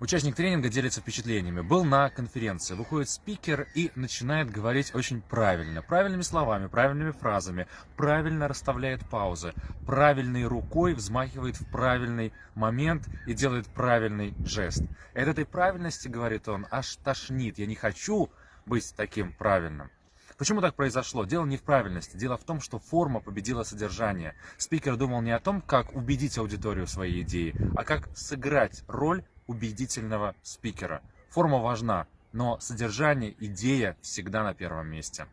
Участник тренинга делится впечатлениями. Был на конференции, выходит спикер и начинает говорить очень правильно, правильными словами, правильными фразами, правильно расставляет паузы, правильной рукой взмахивает в правильный момент и делает правильный жест. От этой правильности, говорит он, аж тошнит. Я не хочу быть таким правильным. Почему так произошло? Дело не в правильности. Дело в том, что форма победила содержание. Спикер думал не о том, как убедить аудиторию своей идеи, а как сыграть роль убедительного спикера. Форма важна, но содержание, идея всегда на первом месте.